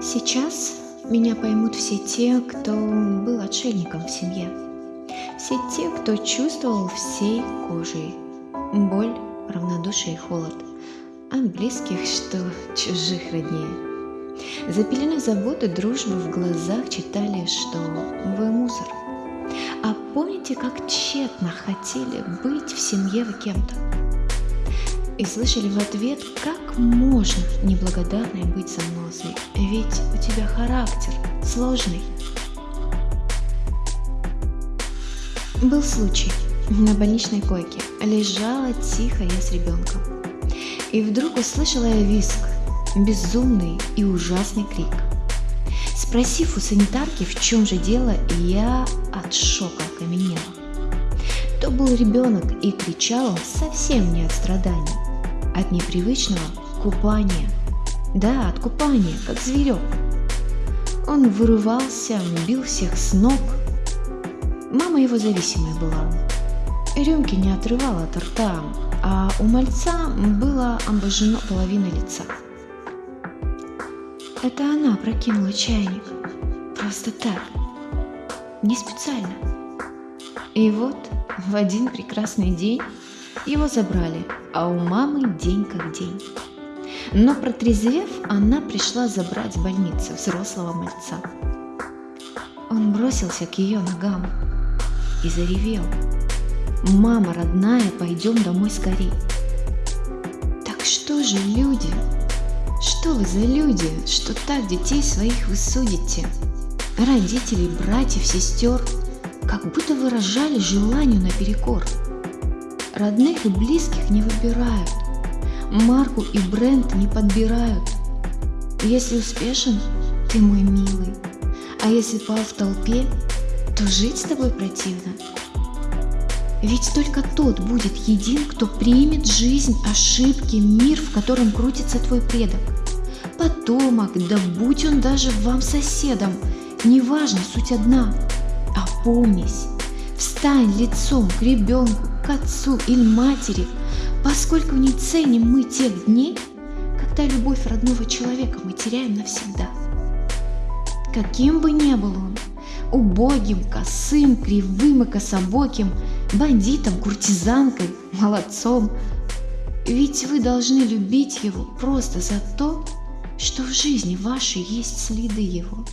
Сейчас меня поймут все те, кто был отшельником в семье. Все те, кто чувствовал всей кожей боль, равнодушие и холод. От близких, что чужих роднее. За пеленой заботы, дружбы в глазах читали, что вы мусор. А помните, как тщетно хотели быть в семье вы кем-то? И слышали в ответ, как можно неблагодарной быть занозой, ведь у тебя характер сложный. Был случай. На больничной койке лежала тихо я с ребенком. И вдруг услышала я виск, безумный и ужасный крик. Спросив у санитарки, в чем же дело, я от шока окаменела. То был ребенок и кричал он совсем не от страданий, от непривычного купания. Да, от купания, как зверек. Он вырывался, бил всех с ног. Мама его зависимая была. Рюмки не отрывала от рта, а у мальца было обожжено половина лица. Это она прокинула чайник. Просто так. Не специально. И вот в один прекрасный день его забрали, а у мамы день как день. Но протрезвев, она пришла забрать в больницу взрослого мальца. Он бросился к ее ногам и заревел. «Мама родная, пойдем домой скорей!» Так что же люди? Что вы за люди, что так детей своих вы судите? Родителей, братьев, сестер, как будто выражали желанию наперекор. Родных и близких не выбирают, марку и бренд не подбирают. Если успешен, ты мой милый, а если пал в толпе, то жить с тобой противно. Ведь только тот будет един, кто примет жизнь, ошибки, мир, в котором крутится твой предок. Потомок, да будь он даже вам соседом, неважно, суть одна. Опомнись, встань лицом к ребенку, отцу или матери, поскольку не ценим мы тех дней, когда любовь родного человека мы теряем навсегда. Каким бы ни был он, убогим, косым, кривым и кособоким, бандитом, куртизанкой, молодцом. Ведь вы должны любить его просто за то, что в жизни вашей есть следы его.